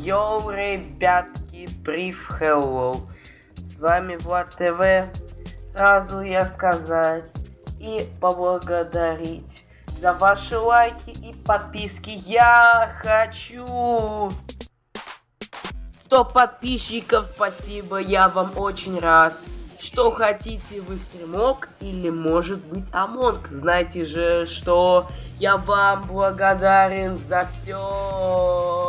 Йоу, ребятки, привет, hello. С вами Влад ТВ. Сразу я сказать и поблагодарить за ваши лайки и подписки. Я хочу 100 подписчиков, спасибо, я вам очень рад. Что хотите вы стримок или может быть Among? Знаете же, что я вам благодарен за все.